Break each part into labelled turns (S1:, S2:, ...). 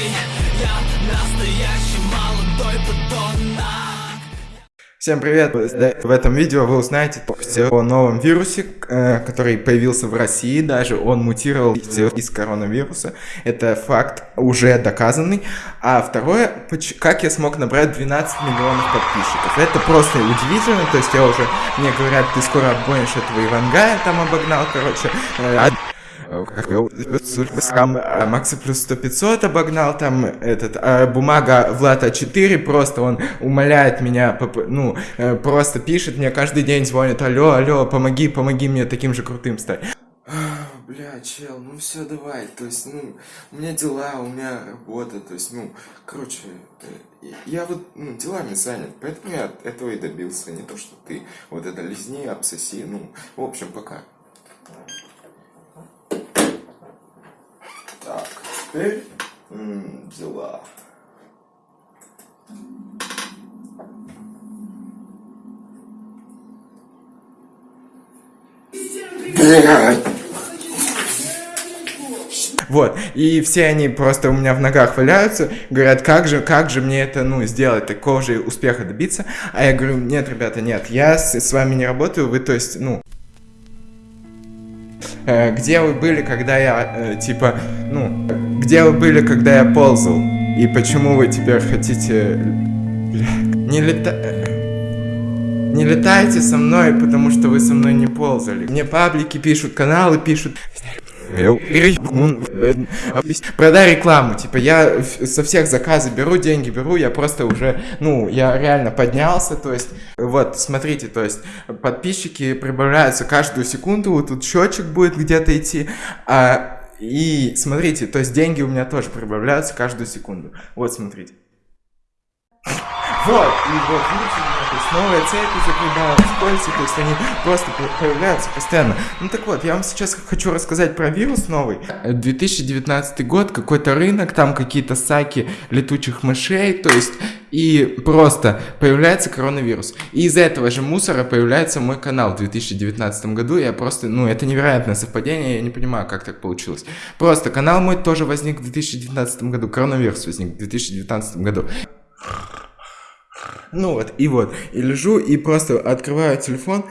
S1: Я настоящий молодой подонок
S2: Всем привет! В этом видео вы узнаете о новом вирусе, э, который появился в России, даже он мутировал из коронавируса. Это факт уже доказанный. А второе, как я смог набрать 12 миллионов подписчиков. Это просто удивительно, то есть я уже, мне говорят, ты скоро обгонишь этого Ивангая, там обогнал, короче. Э, там э, Макса плюс 100 500 обогнал, там этот, а бумага Влада 4, просто он умоляет меня, ну, э, просто пишет мне каждый день, звонит, алло, алло, помоги, помоги мне таким же крутым стать. Бля, чел, ну все, давай, то есть, ну, у меня дела, у меня работа, то есть, ну, короче, э, я вот, ну, делами занят, поэтому я этого и добился, не то, что ты вот это лизни, обсоси, ну, в общем, пока. Так, теперь м, дела. Вот, и все они просто у меня в ногах валяются, говорят, как же, как же мне это, ну, сделать, такого же успеха добиться. А я говорю, нет, ребята, нет, я с, с вами не работаю, вы, то есть, ну, где вы были, когда я, э, типа, ну, где вы были, когда я ползал? И почему вы теперь хотите... не лета... Не летайте со мной, потому что вы со мной не ползали. Мне паблики пишут, каналы пишут. Продай рекламу, типа я со всех заказы беру деньги, беру, я просто уже, ну, я реально поднялся, то есть, вот, смотрите, то есть, подписчики прибавляются каждую секунду, вот тут счетчик будет где-то идти, а, и смотрите, то есть деньги у меня тоже прибавляются каждую секунду, вот, смотрите. Вот, и вот, видите, новая цепь закрывалась, кольца, то есть они просто появляются постоянно. Ну так вот, я вам сейчас хочу рассказать про вирус новый. 2019 год, какой-то рынок, там какие-то саки летучих мышей, то есть и просто появляется коронавирус. И из этого же мусора появляется мой канал в 2019 году. Я просто, ну, это невероятное совпадение, я не понимаю, как так получилось. Просто канал мой тоже возник в 2019 году, коронавирус возник в 2019 году. Ну вот, и вот, и лежу, и просто открываю телефон,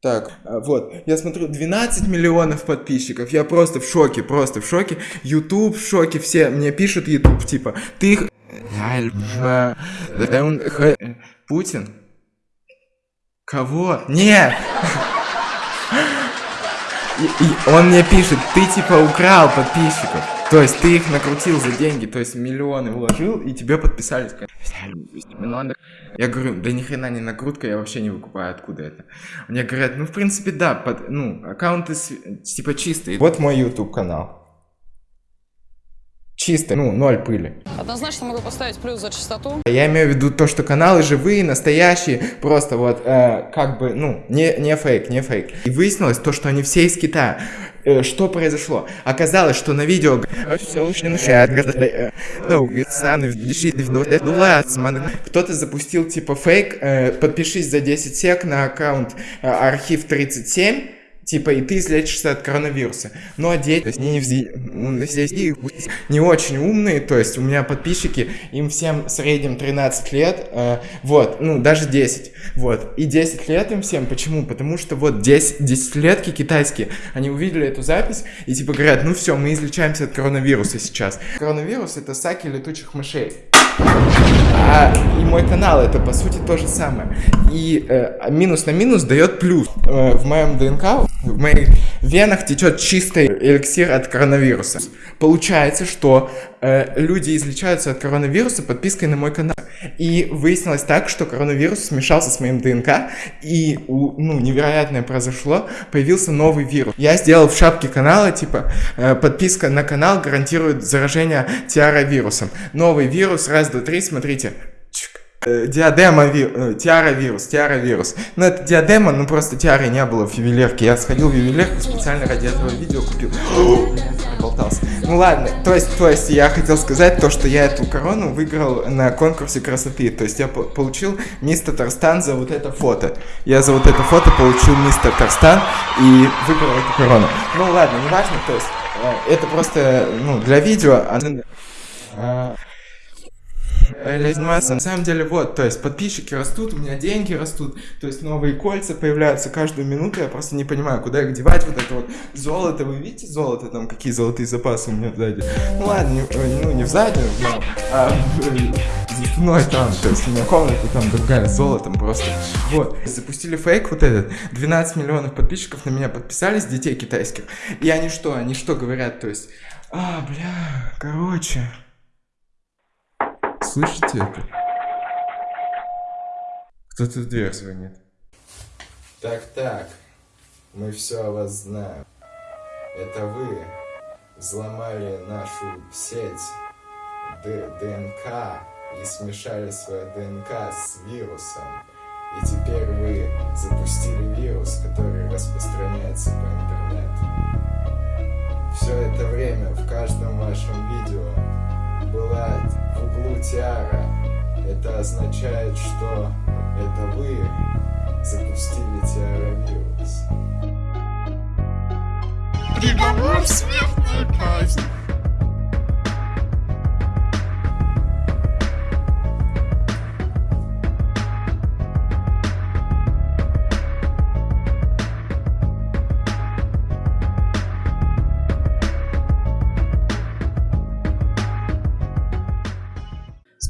S2: так, а, вот, я смотрю, 12 миллионов подписчиков, я просто в шоке, просто в шоке. YouTube в шоке, все мне пишут YouTube, типа, ты... Путин? Кого? Нет! И, он мне пишет, ты типа украл подписчиков. То есть ты их накрутил за деньги, то есть миллионы вложил, и тебе подписались. Я говорю, да ни хрена не накрутка, я вообще не выкупаю, откуда это. Мне говорят, ну в принципе да, под, ну аккаунты типа чистые. Вот мой YouTube канал. Чисто, ну, ноль пыли.
S3: Однозначно могу поставить плюс за чистоту.
S2: Я имею в виду то, что каналы живые, настоящие, просто вот, э, как бы, ну, не, не фейк, не фейк. И выяснилось то, что они все из Китая. Э, что произошло? Оказалось, что на видео... Кто-то запустил типа фейк, э, подпишись за 10 сек на аккаунт э, архив 37, Типа, и ты излечишься от коронавируса. Но дети, то есть, не, не, не очень умные, то есть, у меня подписчики, им всем в среднем 13 лет, э, вот, ну, даже 10, вот. И 10 лет им всем, почему? Потому что вот 10, 10 летки китайские, они увидели эту запись и типа говорят, ну все, мы излечаемся от коронавируса сейчас. Коронавирус это саки летучих мышей. А, и мой канал это по сути то же самое. И э, минус на минус дает плюс. Э, в моем ДНК в моих венах течет чистый эликсир от коронавируса. Получается, что э, люди излечаются от коронавируса подпиской на мой канал. И выяснилось так, что коронавирус смешался с моим ДНК, и ну, невероятное произошло, появился новый вирус. Я сделал в шапке канала, типа, э, подписка на канал гарантирует заражение тиаровирусом. Новый вирус, раз, два, три, смотрите. Э, диадема. Э, тиара вирус, тиара вирус. Ну это диадема, ну просто тиары не было в ювелирке. Я сходил в ювелирку специально ради этого видео купил. Ну ладно, то есть, то есть я хотел сказать то, что я эту корону выиграл на конкурсе красоты. То есть я получил мисс Татарстан за вот это фото. Я за вот это фото получил мисс Татарстан и выиграл эту корону. Ну ладно, неважно, то есть э, это просто, ну, для видео. А, Заниматься. На самом деле, вот, то есть подписчики растут, у меня деньги растут, то есть новые кольца появляются каждую минуту, я просто не понимаю, куда их девать, вот это вот золото, вы видите золото, там какие золотые запасы у меня сзади? Ну ладно, не, э, ну не в заднюю, но а, за спиной там, то есть у меня комната там другая, с золотом просто. Вот, запустили фейк вот этот, 12 миллионов подписчиков на меня подписались, детей китайских, и они что, они что говорят, то есть, а, бля, короче... Слышите это? Кто-то в дверь звонит. Так, так, мы все о вас знаем. Это вы взломали нашу сеть Д- ДНК и смешали свою ДНК с вирусом. И теперь вы запустили вирус, который распространяется по интернету. Все это время в каждом вашем видео была углу тиара. Это означает, что это вы запустили тиаровирус.
S4: Приговор смертная казнь.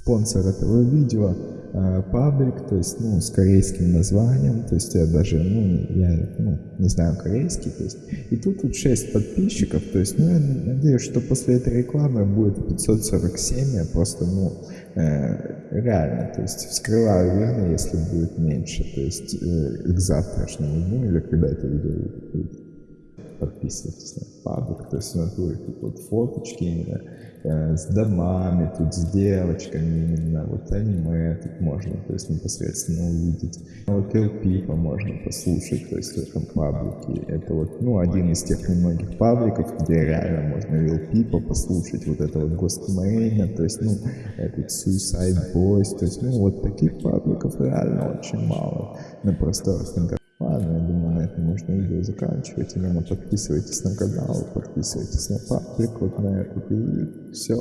S2: Спонсор этого видео э, паблик, то есть, ну, с корейским названием, то есть я даже, ну, я, ну, не знаю корейский, то есть, и тут вот 6 подписчиков, то есть, ну, я надеюсь, что после этой рекламы будет 547, я просто, ну, э, реально, то есть, вскрываю вены, если будет меньше, то есть, э, к завтрашнему дню, или когда это видео выйдет подписывайтесь на паблик, то есть у нас будет тут вот фоточки именно с домами, тут с девочками именно, вот аниме тут можно, то есть непосредственно увидеть. Вот Lil Peep можно послушать, то есть в этом паблике. Это вот, ну, один из тех немногих пабликов, где реально можно Lil Peep послушать, вот это вот Ghostmane, то есть, ну, этот Suicide Boys, то есть, ну, вот таких пабликов реально очень мало на просторах интернета. Можно видео заканчивать. Именно подписывайтесь на канал, подписывайтесь на паблик, вот на этот, все,